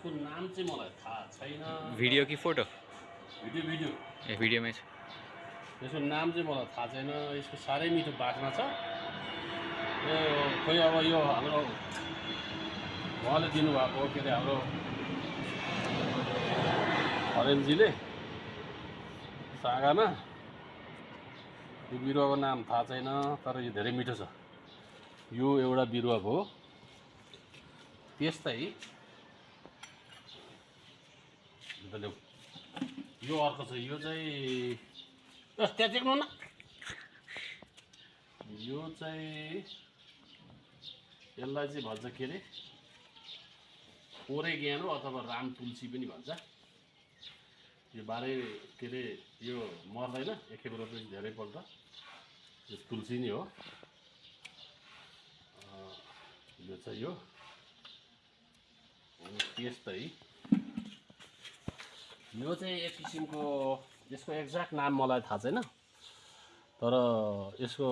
यसको नाम चाहिँ मलाई थाहा छैन। भिडियो कि फोटो? Video video. ए भिडियोमै छ। यसको नाम चाहिँ मलाई थाहा छैन। यसको साह्रै मिठो बाटमा छ। यो खोइ अब यो हाम्रो उहाँले दिनुभएको के अरे हाम्रो हरेनजीले सागामा। यो बिरुवाको नाम थाहा छैन तर यो धेरै मिठो छ। यो एउटा बिरुवा भयो। त्यस्तै अन्त यो अर्को छ यो चाहिँ त्यहाँ देख्नु न यो चाहिँ यसलाई चाहिँ भन्छ के अरे ओरेग्यानो अथवा राम तुलसी पनि भन्छ यो बाह्रै के अरे यो मर्दैन एकखेप रोपेपछि धेरैपल्ट यो तुलसी नै हो यो चाहिँ यो त्यस्तै यो चाहिँ एक किसिमको यसको एक्ज्याक्ट नाम मलाई थाहा छैन तर यसको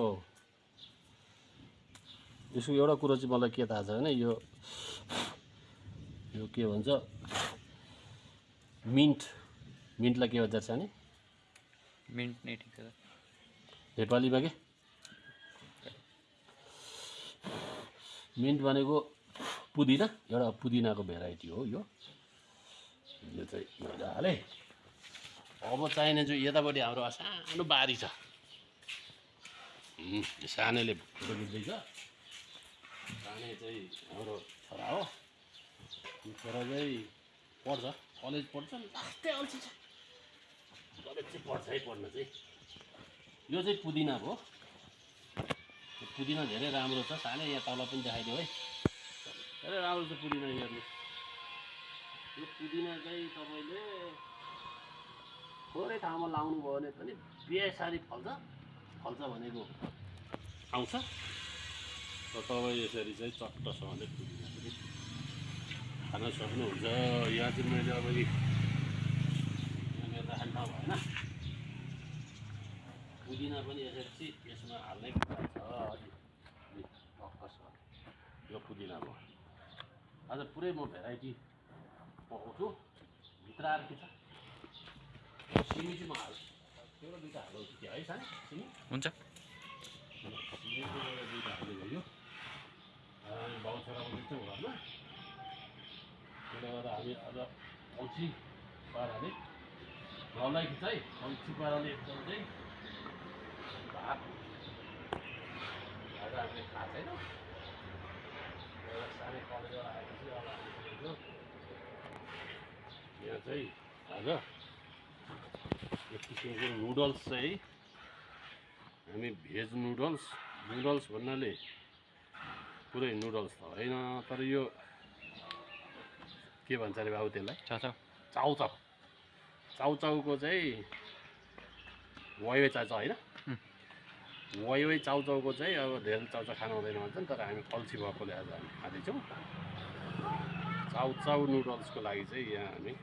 यसको एउटा कुरो चाहिँ मलाई के थाहा छ भने यो यो के भन्छ मिन्ट मिन्टलाई के भन्छ सानी मिन्ट नै ठिक छ। नेपालीमा के? मिन्ट भनेको पुदिना एउटा पुदिनाको भेराइटी हो यो। यो चाहिँ मजाले अब चाहिने चाहिँ यतापट्टि हाम्रो सानो बारी छ। सानोले फोटो खिच्दैछ सानो चाहिँ हाम्रो छोरा हो। छोरा चाहिँ पढ्छ कलेज पढ्छ लास्टै अल्छी छ। कलेज चाहिँ पढ्छ है पढ्न चाहिँ। यो चाहिँ पुदिना हो। पुदिना धेरै राम्रो छ। सानै यहाँ तल पनि देखाइदियो है। धेरै राम्रो छ पुदिना हेर्नु। पुदिना चाहिँ तपाईँले थोरै ठाउँमा लाउनु भयो भने पनि बेसारी फल्छ। फल्छ भनेको आउँछ। र तपाईँ यसरी चाहिँ चट्टसँगले पुदिना पनि खान सक्नुहुन्छ। यहाँ चाहिँ मैले अब यहाँनिर राख्ने भएन। पुदिना पनि यसरी चाहिँ यसमा हाल्नै कुरा छ अलि अलि टक्कस यो पुदिना भयो। आज पुरै म भेराइटी पकाउँछु भित्र आएर के छ सिमी चाहिँ म हाल्छु एउटा दुइटा हाल्छु त्यो है सानो सिमी हुन्छ सिमी एउटा दुइटा हाल्दै गयो अनि बाउ छोराको दुइटै घरमा त्यसले गर्दा हामी आज अल्छी पाराले नलाई चाहिँ अल्छी पाराले एकदम चाहिँ भात आज हामीले खाएको छैन सानै कलेजबाट आएपछि अब यहाँ चाहिँ आज एक किसिमको नुडल्स चाहिँ। हामी भेज नुडल्स नुडल्स भन्नाले पुरै नुडल्स त होइन तर यो के भन्छ अरे बाबु त्यसलाई? छ चाउचाउ चाउचाउको चाहिँ वाइवे चाउचाउ होइन. वाइवे चाउचाउको चाहिँ अब धेरै चाउचाउ खानु हुँदैन भन्छन् तर हामी अल्छी भएकोले आज हामी खाँदैछौँ। चाउचाउ नुडल्सको लागि चाहिँ यहाँ हामी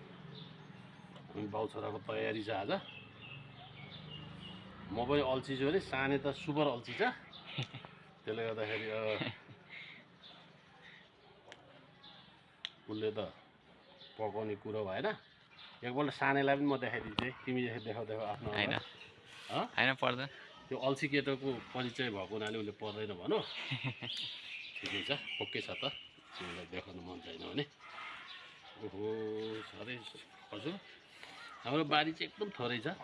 हामी बाउ छोराको तयारी छ आज। म पनि अल्छी छु अरे साने त सुपर अल्छी छ। त्यसले गर्दाखेरि अब उसले त पकाउने कुरो भएन। एकपल्ट सानेलाई पनि म देखाइदिन्छु है। तिमी देखाउ देखाउ आफ्नो होइन। पर्दैन। त्यो अल्छी केटोको परिचय भएको हुनाले उसले पर्दैन भनौँ ठिकै छ ओके छ त। तिमीलाई देखाउनु मन छैन भने। ओहो साह्रै हजुर। हाम्रो बारी चाहिँ एकदम थोरै छ।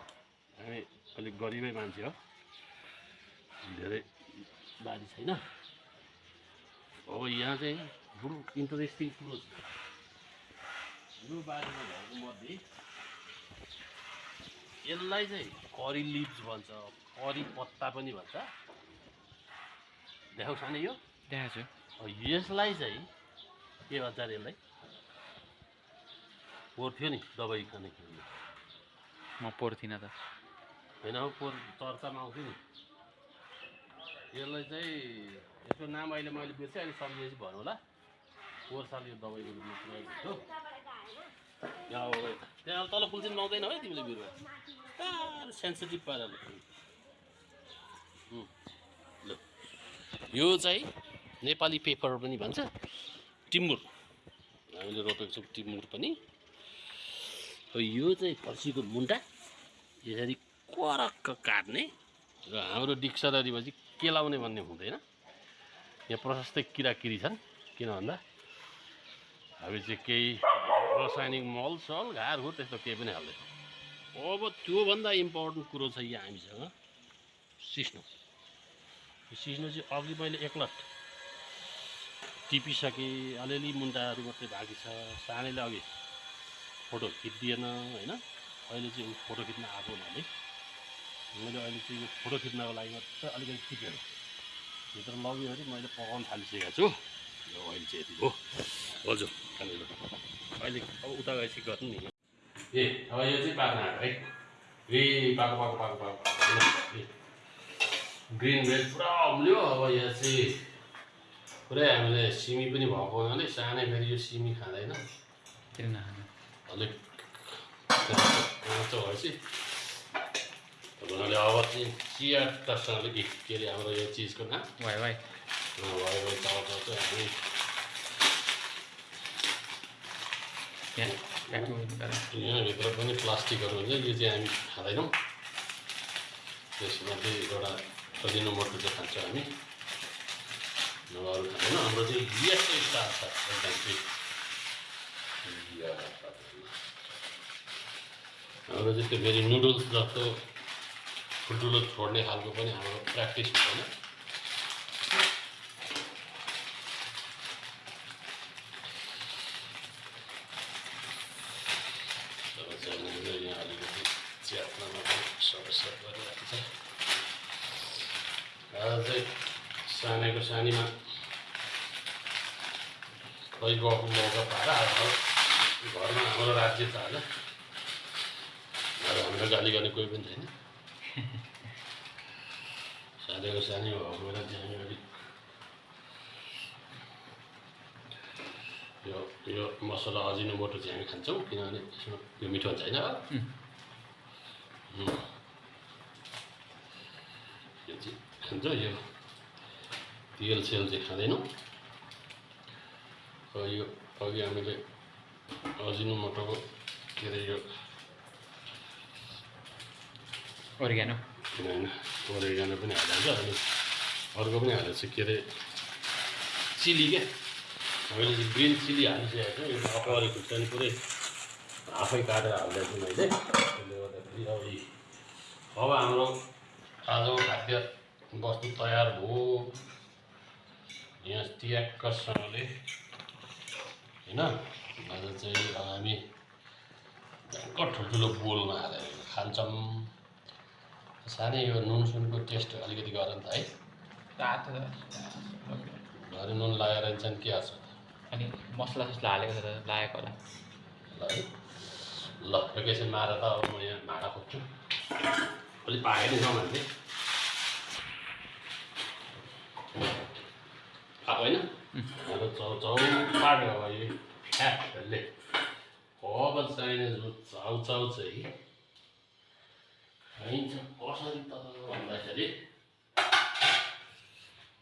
हामी अलिक गरिबै मान्छे हो। धेरै बारी छैन। अब यहाँ चाहिँ बरु इन्टरेस्टिङ कुरो छ यो बारीमा भएको मध्ये यसलाई चाहिँ करी लिभ्स भन्छ करी पत्ता पनि भन्छ। देखाउ सानो यो? देखाएको छु यसलाई चाहिँ के भन्छ अरे यसलाई? पोहोर थियो नि दबाई खाने खेल्नु म पोर्थिनँ त होइन हौ पोहोर चर्चामा आउँथ्यो नि यसलाई चाहिँ यसको नाम अहिले मैले बिर्सेँ अहिले सम्झेपछि भन्नु होला पोहोर साल यो थियो यहाँ अब त्यहाँ तल चाहिँ लाउँदैन है तिमीले बिरुवा सेन्सिटिभ पाराले ल यो चाहिँ नेपाली पेपर पनि भन्छ टिम्बुर हामीले रोपेको छौँ टिमुर पनि अब यो चाहिँ फर्सीको मुन्टा यसरी करक्क काट्ने र हाम्रो डिक्सनरीमा चाहिँ केलाउने भन्ने हुँदैन। यहाँ प्रशस्तै किराकिरी छन् किन भन्दा हामी चाहिँ केही रासायनिक मल सल घारघुर त्यस्तो केही पनि हाल्दैन। अब त्योभन्दा इम्पोर्टेन्ट कुरो छ यहाँ हामीसँग सिस्नो। सिस्नो चाहिँ अघि मैले एकलट टिपिसकेँ अलिअलि मुन्टाहरू मात्रै बाँकी छ सानैले अघि फोटो खिचिदिएन होइन? अहिले चाहिँ ऊ फोटो खिच्न आएको हुनाले। मैले अहिले चाहिँ यो फोटो खिच्नको लागि मात्रै अलिकति खिचेर भित्र लग्यो भने मैले पकाउन थालिसकेको छु। यो अहिले चाहिँ यति हो। हजुर अहिले अब उता गएपछि गर्नु नि। ए अब यो चाहिँ पाक्न आएको है पाको पाको पाको पाको ए। ग्रिन भेज पुरा अम्ल्यो अब यहाँ चाहिँ। पुरै हामीले सिमी पनि भएको हुनाले सानै फेरि यो सिमी खाँदैन। अलिक काँचो भएपछि हुनाले अब चाहिँ चियाटासँगले ए के अरे हाम्रो यो चिजको नाम वाइ वाइ भयो भयो चाउचाउ चाहिँ हामी यहाँभित्र पनि प्लास्टिकहरू हुन्छ यो चाहिँ हामी खाँदैनौँ त्यसमा चाहिँ एउटा सजिलो मटर चाहिँ खान्छ हामी नभए अरू खाँदैनौँ हाम्रो चाहिँ यस्तै स्टार छ एकदम चाहिँ हाम्रो त्यो फेरि नुडल्स जस्तो ठुल्ठुलो छोड्ने खालको पनि हाम्रो प्र्याक्टिस हुँदैन चाहिँ आज सानीमा खै गएको मौका पाएर अब घरमा हाम्रो राज्य छ आज अब हाम्रो गाली गर्ने कोही पनि छैन। सानैको सानी भएको बेला चाहिँ हामी अलिक। यो यो मसला अजिनो मोटो चाहिँ हामी खान्छौँ किनभने यसमा यो मिठो हुन्छ होइन उम्. यो चाहिँ खान्छ यो तेल सेल चाहिँ खाँदैनौँ। अब यो अघि हामीले अजिनो मोटोको के अरे यो ओरिगानो होइन ओरेगानो पनि हालिहाल्छ अनि अर्को पनि हालेको छ के अरे चिली क्या हामीले चाहिँ ग्रिन चिली हालिसकेको छ यो अकवारी खुर्सानी पुरै आफै काटेर हालिदिएको छु मैले त्यसले गर्दाखेरि अब अब हाम्रो आजको खाद्य वस्तु तयार भयो यहाँ ट्याक्कसँगले होइन आज चाहिँ हामी भयङ्कर ठुल्ठुलो बोलमा हालेर खान्छौँ। सानै यो नुन सुनको टेस्ट अलिकति गर नि त है। तातो घरि नुन लगाएर चाहिँ के हाल्छ? अनि मसला ससला हालेको छ लागेको होला। ल है। ल एकैछिन मार त अब म यहाँ भाँडा खोज्छु। अलिक पाएँ नि जाउँ हामीले आएको होइन? अब चाउ चौपाट अब यो फ्याटहरूले अब चाहिने जो चाउचाउ चाहिँ खाइन्छ कसरी त भन्दाखेरि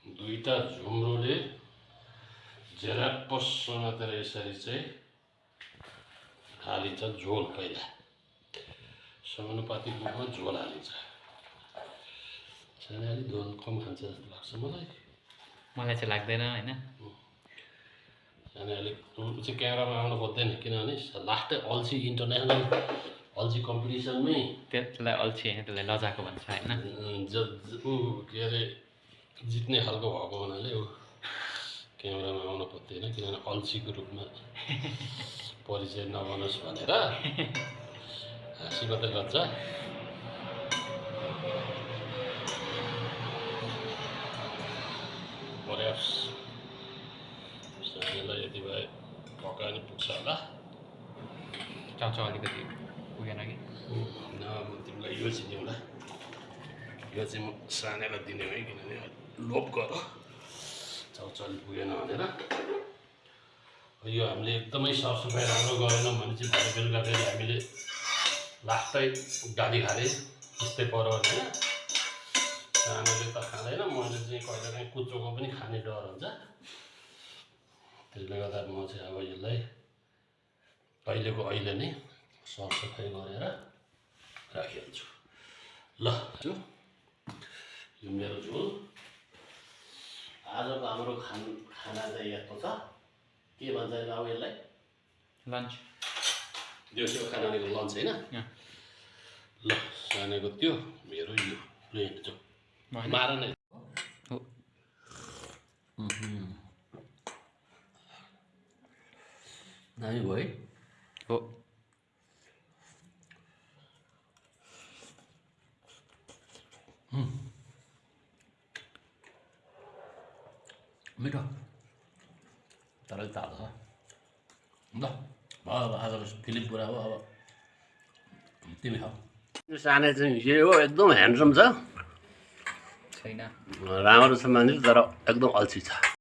दुईवटा झुम्रोले झेराप्पस समातेर यसरी चाहिँ हालिन्छ झोल पहिला समानुपातिक रूपमा झोल हालिन्छ सानो अलिक झोल कम खान्छ जस्तो लाग्छ मलाई मलाई चाहिँ लाग्दैन होइन? सानो अलिक ऊ चाहिँ क्यामेरामा आउनु खोज्दैन किनभने लास्टै अल्छी इन्टरनेसनल अल्छी कम्पिटिसनमै त्यो त्यसलाई अल्छी होइन त्यसलाई लजाको भन्छ होइन? ज ऊ के अरे जित्ने खालको भएको हुनाले ऊ क्यामेरामा आउन खोज्दैन किनभने अल्छीको रूपमा परिचय नबनोस् भनेर हाँसी मात्रै गर्छ सानोलाई यति भए पकायो भने पुग्छ होला चाउचाउ अलिकति पुगेन कि म तिमीलाई यो चाहिँ दिउँला यो चाहिँ म सानैलाई दिने है किनभने लोभ गर चाउचाउ पुगेन भनेर यो हामीले एकदमै सरसफाइ राम्रो गरेनौँ भने चाहिँ भरे बेलुका फेरि हामीले लास्टै गाली खाले त्यस्तै पऱ्यो भने होइन सानोले त खाँदैन मैले चाहिँ कहिले काहीँ कुचोको पनि खाने डर हुन्छ त्यसले गर्दा म चाहिँ अब यसलाई अहिलेको अहिले नै सरसफाइ गरेर राखिहाल्छु। ल जो यो मेरो झोल। आजको हाम्रो खान खाना चाहिँ यस्तो छ। के भन्छ यसलाई अब यसलाई? लन्च दिउँसोको खाना भनेको लन्च होइन। ल सानेको त्यो मेरो यो ल हेर्नु जाउँ होइन मार नै। दामी भयो है हो मिठो तर तातो छ ल भयो अब आजको फिल्म पुरा हो अब तिमी खाऊ यो सानो चाहिँ यो हो एकदम ह्यान्डसम छ छैन राम्रो छ मान्छे तर एकदम अल्छी छ